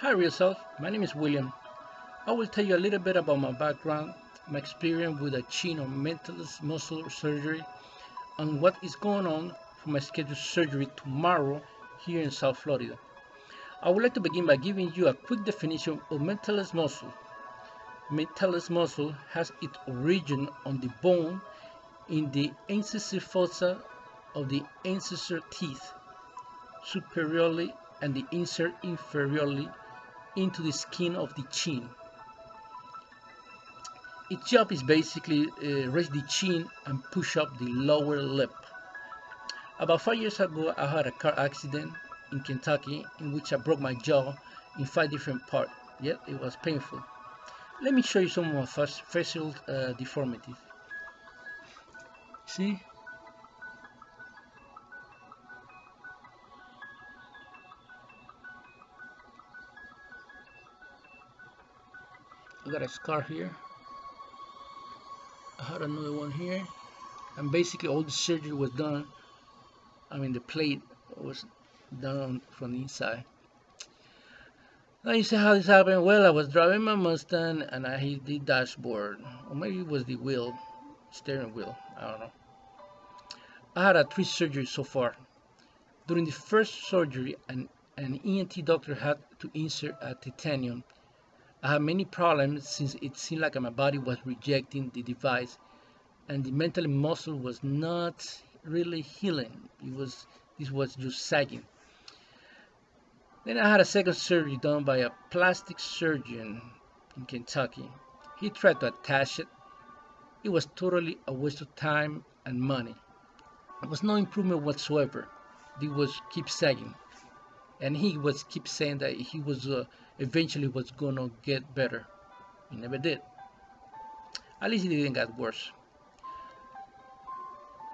Hi Real Self, my name is William. I will tell you a little bit about my background, my experience with a chin or mentalis muscle surgery, and what is going on for my scheduled surgery tomorrow here in South Florida. I would like to begin by giving you a quick definition of mentalis muscle. Mentalis muscle has its origin on the bone in the incisive fossa of the incisor teeth superiorly and the insert inferiorly into the skin of the chin. Its job is basically uh, raise the chin and push up the lower lip. About five years ago, I had a car accident in Kentucky in which I broke my jaw in five different parts. Yet it was painful. Let me show you some of my facial uh, deformities. See, I got a scar here. I had another one here. And basically all the surgery was done. I mean the plate was done from the inside. Now you see how this happened well I was driving my Mustang and I hit the dashboard. Or maybe it was the wheel steering wheel. I don't know. I had a three surgeries so far. During the first surgery an, an ENT doctor had to insert a titanium I had many problems since it seemed like my body was rejecting the device and the mental muscle was not really healing. It was this was just sagging. Then I had a second surgery done by a plastic surgeon in Kentucky. He tried to attach it. It was totally a waste of time and money. There was no improvement whatsoever. It was keep sagging and he was keep saying that he was uh, eventually was gonna get better. He never did. At least it didn't get worse.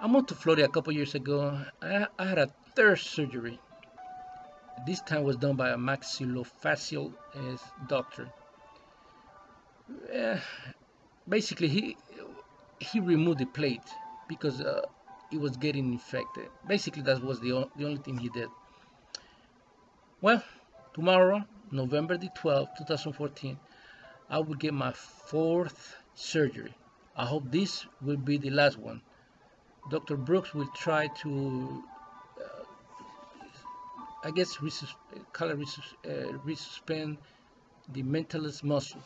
I moved to Florida a couple years ago. I, I had a third surgery. This time was done by a maxillofacial uh, doctor. Uh, basically he he removed the plate because uh, it was getting infected. Basically that was the, the only thing he did well, tomorrow, November the 12th, 2014, I will get my fourth surgery. I hope this will be the last one. Dr. Brooks will try to, uh, I guess, resus color resus uh, resuspend the mentalis muscle.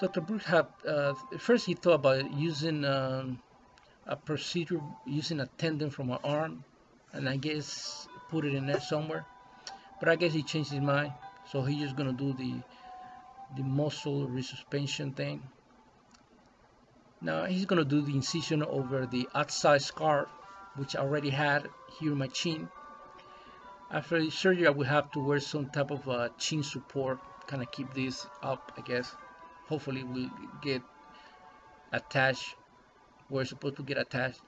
Dr. Brooks had, uh, first he thought about using um, a procedure using a tendon from my arm, and I guess put it in there somewhere. But I guess he changed his mind, so he's just gonna do the the muscle resuspension thing. Now he's gonna do the incision over the outside scar, which I already had here in my chin. After the surgery, I will have to wear some type of uh, chin support, kind of keep this up, I guess. Hopefully, we'll get attached where it's supposed to get attached.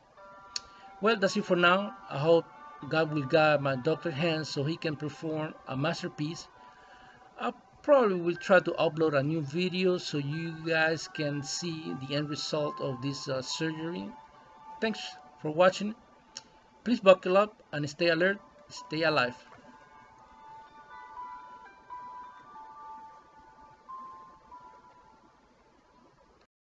Well, that's it for now. I hope God will guide my doctor hands so he can perform a masterpiece. I probably will try to upload a new video so you guys can see the end result of this uh, surgery. Thanks for watching. Please buckle up and stay alert, stay alive.